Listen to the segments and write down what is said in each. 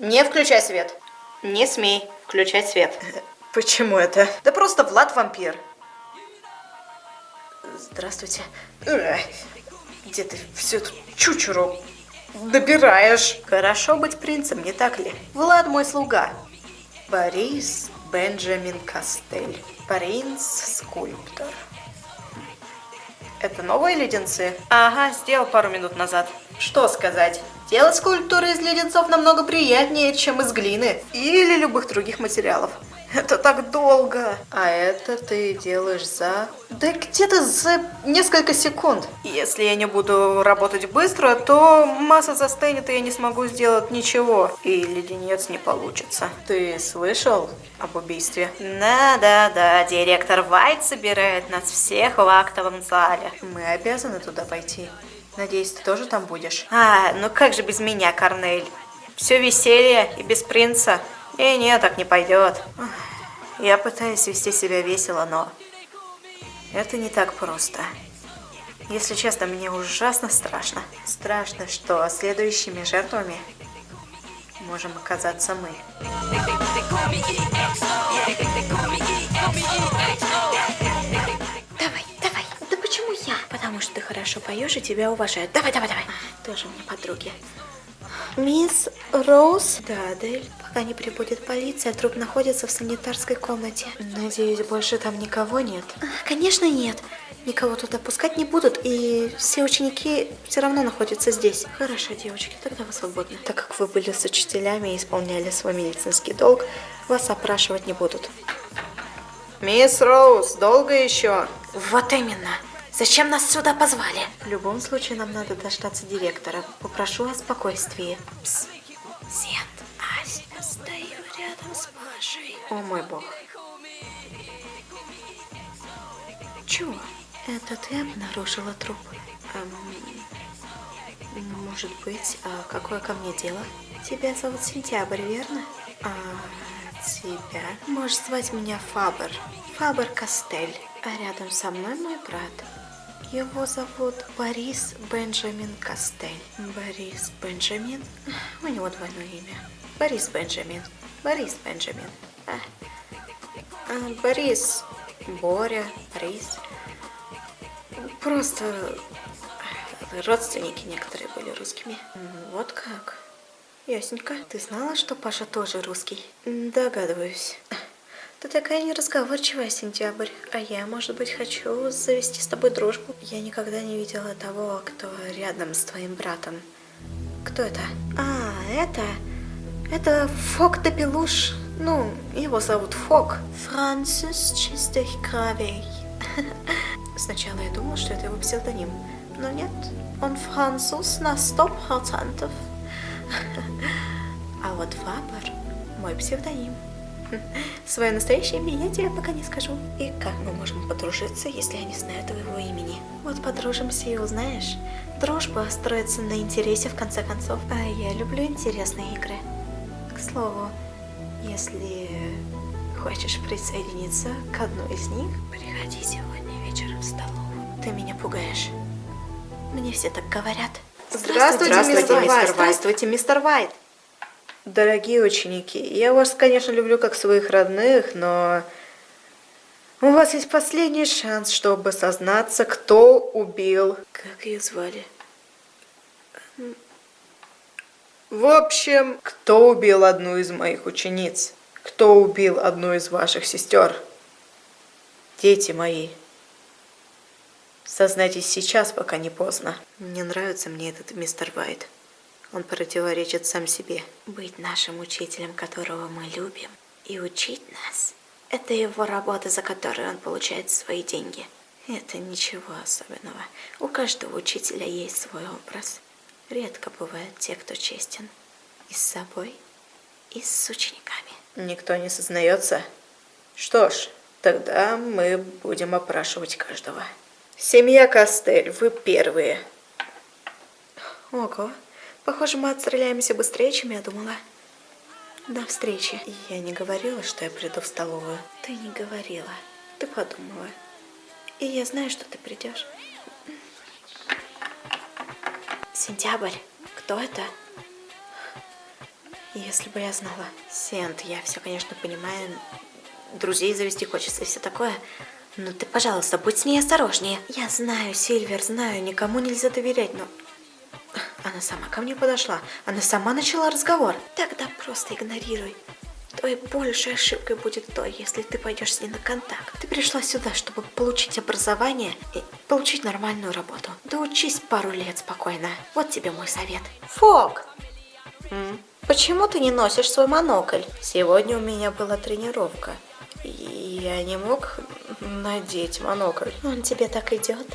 Не включай свет. Не смей включать свет. Почему это? Да просто Влад вампир. Здравствуйте. Где ты всю эту чучуру добираешь? Хорошо быть принцем, не так ли? Влад мой слуга. Борис Бенджамин Кастель. Принц-скульптор. Это новые леденцы? Ага, сделал пару минут назад. Что сказать? Делать скульптуры из леденцов намного приятнее, чем из глины или любых других материалов. Это так долго. А это ты делаешь за... Да где-то за несколько секунд. Если я не буду работать быстро, то масса застынет, и я не смогу сделать ничего. И леденец не получится. Ты слышал об убийстве? Да-да-да, директор Вайт собирает нас всех в актовом зале. Мы обязаны туда пойти. Надеюсь, ты тоже там будешь? А, ну как же без меня, Корнель? Все веселье и без принца. Нет, так не пойдет. Я пытаюсь вести себя весело, но это не так просто. Если честно, мне ужасно страшно. Страшно, что следующими жертвами можем оказаться мы. Поешь и тебя уважают. Давай, давай, давай. А, тоже мне подруги. Мисс Роуз? Да, Адель. Пока не прибудет полиция, труп находится в санитарской комнате. Надеюсь, больше там никого нет? А, конечно нет. Никого туда пускать не будут, и все ученики все равно находятся здесь. Хорошо, девочки, тогда вы свободны. Так как вы были с учителями и исполняли свой медицинский долг, вас опрашивать не будут. Мисс Роуз, долго еще? Вот именно. Зачем нас сюда позвали? В любом случае, нам надо дождаться директора. Попрошу о спокойствии. Пс. Сент, Ась, стою рядом с Пашей. О мой бог. Чего? Это ты обнаружила труп? Эм, может быть, а какое ко мне дело? Тебя зовут Сентябрь, верно? А тебя? Можешь звать меня Фабер. Фабер Кастель. А рядом со мной мой брат. Его зовут Борис Бенджамин Кастель. Борис Бенджамин? У него двойное имя. Борис Бенджамин. Борис Бенджамин. А. А, Борис. Боря. Борис. Просто родственники некоторые были русскими. Вот как. Ясненько. Ты знала, что Паша тоже русский? Догадываюсь. Ты такая неразговорчивая, Сентябрь. А я, может быть, хочу завести с тобой дружбу. Я никогда не видела того, кто рядом с твоим братом. Кто это? А, это... Это Фок де Пелуш. Ну, его зовут Фок. Францис Чистых Кровей. Сначала я думала, что это его псевдоним. Но нет, он француз на сто процентов. А вот Фабер мой псевдоним. Свое настоящее имя я тебе пока не скажу. И как мы можем подружиться, если я не знаю твоего имени? Вот подружимся и узнаешь. Дружба строится на интересе в конце концов. А я люблю интересные игры. К слову, если хочешь присоединиться к одной из них, приходи сегодня вечером в столовую. Ты меня пугаешь. Мне все так говорят. Здравствуйте, Здравствуйте мистер, мистер Вайт. Здравствуйте, мистер Вайт. Дорогие ученики, я вас, конечно, люблю как своих родных, но у вас есть последний шанс, чтобы сознаться, кто убил... Как ее звали? В общем, кто убил одну из моих учениц? Кто убил одну из ваших сестер? Дети мои. Сознайтесь сейчас, пока не поздно. Не нравится мне этот мистер Вайт. Он противоречит сам себе. Быть нашим учителем, которого мы любим, и учить нас – это его работа, за которую он получает свои деньги. Это ничего особенного. У каждого учителя есть свой образ. Редко бывают те, кто честен. И с собой, и с учениками. Никто не сознается? Что ж, тогда мы будем опрашивать каждого. Семья Костель, вы первые. Ого. Похоже, мы отстреляемся быстрее, чем я думала. До встречи. Я не говорила, что я приду в столовую. Ты не говорила. Ты подумала. И я знаю, что ты придешь. Сентябрь. Кто это? Если бы я знала. Сент, я все, конечно, понимаю. Друзей завести хочется и все такое. Но ты, пожалуйста, будь с ней осторожнее. Я знаю, Сильвер, знаю, никому нельзя доверять, но... Она сама ко мне подошла. Она сама начала разговор. Тогда просто игнорируй. Твоей большей ошибкой будет то, если ты пойдешь с ней на контакт. Ты пришла сюда, чтобы получить образование и получить нормальную работу. Да учись пару лет спокойно. Вот тебе мой совет. Фок! М? Почему ты не носишь свой монокль? Сегодня у меня была тренировка. И я не мог надеть монокль. Он тебе так идет?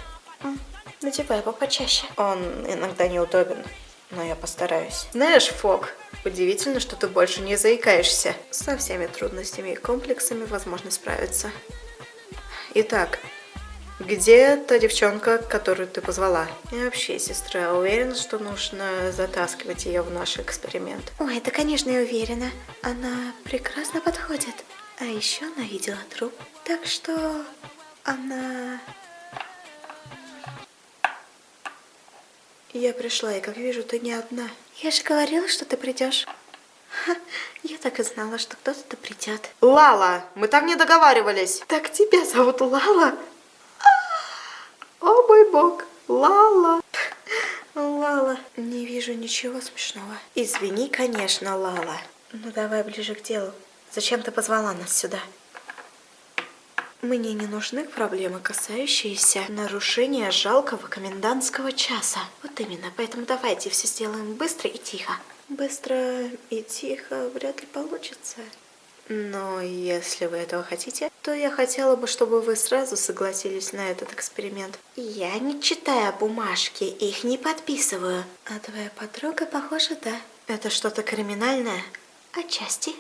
Надевай его почаще. Он иногда неудобен, но я постараюсь. Знаешь, Фок, удивительно, что ты больше не заикаешься. Со всеми трудностями и комплексами возможно справиться. Итак, где та девчонка, которую ты позвала? И вообще, сестра, уверена, что нужно затаскивать ее в наш эксперимент? Ой, да, конечно, я уверена. Она прекрасно подходит. А еще она видела труп. Так что она... Я пришла, и как вижу, ты не одна. Я же говорила, что ты придешь. Ха, Я так и знала, что кто-то придет. Лала, мы так не договаривались. Так тебя зовут Лала? О мой бог, Лала. Лала. Не вижу ничего смешного. Извини, конечно, Лала. Ну давай ближе к делу. Зачем ты позвала нас сюда? Мне не нужны проблемы, касающиеся нарушения жалкого комендантского часа. Вот именно, поэтому давайте все сделаем быстро и тихо. Быстро и тихо вряд ли получится. Но если вы этого хотите, то я хотела бы, чтобы вы сразу согласились на этот эксперимент. Я не читаю бумажки, их не подписываю. А твоя подруга, похоже, да. Это что-то криминальное? Отчасти.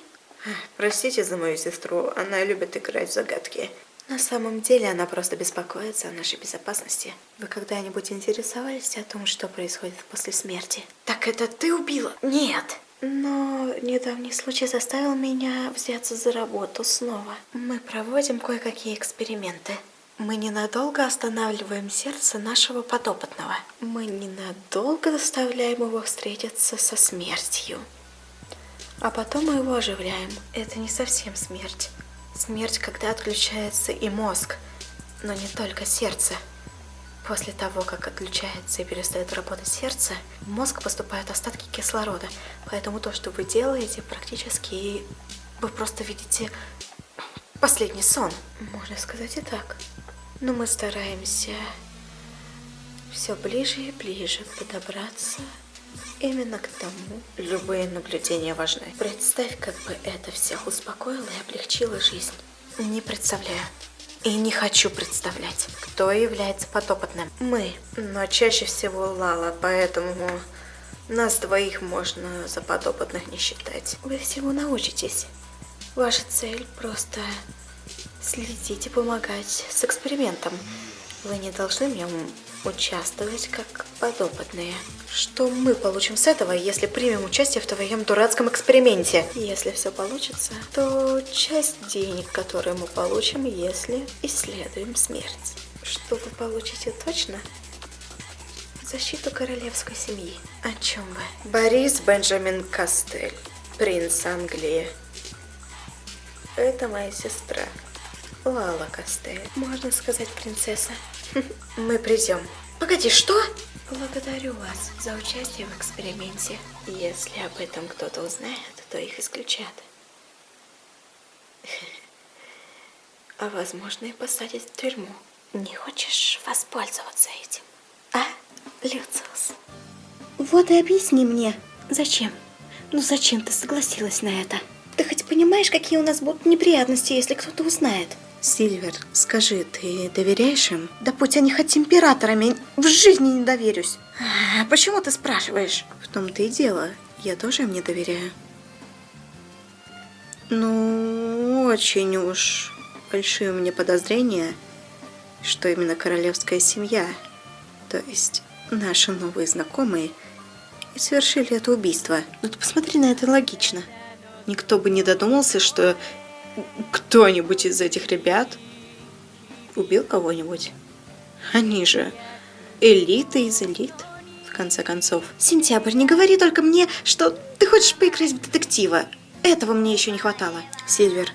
Простите за мою сестру, она любит играть в загадки. На самом деле она просто беспокоится о нашей безопасности. Вы когда-нибудь интересовались о том, что происходит после смерти? Так это ты убила? Нет. Но недавний случай заставил меня взяться за работу снова. Мы проводим кое-какие эксперименты. Мы ненадолго останавливаем сердце нашего подопытного. Мы ненадолго заставляем его встретиться со смертью. А потом мы его оживляем. Это не совсем смерть. Смерть, когда отключается и мозг, но не только сердце. После того, как отключается и перестает работать сердце, в мозг поступают остатки кислорода. Поэтому то, что вы делаете, практически вы просто видите последний сон. Можно сказать и так. Но мы стараемся все ближе и ближе подобраться именно к тому. Любые наблюдения важны. Представь, как бы это всех успокоило и облегчило жизнь. Не представляю. И не хочу представлять, кто является подопытным. Мы. Но чаще всего Лала, поэтому нас двоих можно за подопытных не считать. Вы всего научитесь. Ваша цель просто следить и помогать с экспериментом. Вы не должны в нем участвовать как подопытные. Что мы получим с этого, если примем участие в твоем дурацком эксперименте? Если все получится, то часть денег, которые мы получим, если исследуем смерть. Что вы получите точно? Защиту королевской семьи. О чем вы? Борис Бенджамин Кастель, принц Англии. Это моя сестра, Лала Кастель. Можно сказать, принцесса. Мы придем. Погоди, что? Благодарю вас за участие в эксперименте. Если об этом кто-то узнает, то их исключат. А возможно и посадят в тюрьму. Не хочешь воспользоваться этим? А, Люциус? Вот и объясни мне, зачем? Ну зачем ты согласилась на это? Ты хоть понимаешь, какие у нас будут неприятности, если кто-то узнает? Сильвер, скажи, ты доверяешь им? Да будь они хоть императорами, в жизни не доверюсь. А почему ты спрашиваешь? В том-то и дело, я тоже им не доверяю. Ну, очень уж большие у меня подозрения, что именно королевская семья, то есть наши новые знакомые, и совершили это убийство. Ну ты посмотри на это логично. Никто бы не додумался, что кто-нибудь из этих ребят убил кого-нибудь. Они же элита из элит. В в конце концов. Сентябрь, не говори только мне, что ты хочешь поиграть в детектива. Этого мне еще не хватало. Сильвер,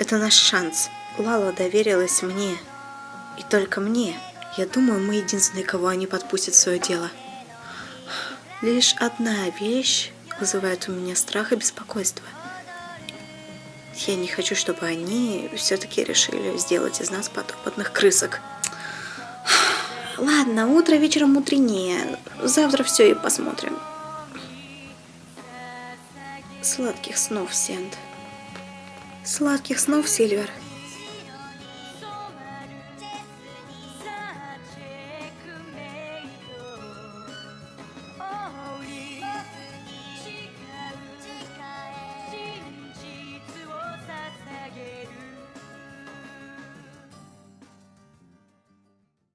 это наш шанс. Лала доверилась мне. И только мне. Я думаю, мы единственные, кого они подпустят в свое дело. Лишь одна вещь вызывает у меня страх и беспокойство. Я не хочу, чтобы они все-таки решили сделать из нас подопытных крысок. Ладно, утро вечером мудренее. Завтра все и посмотрим. Сладких снов, Сент. Сладких снов, Сильвер.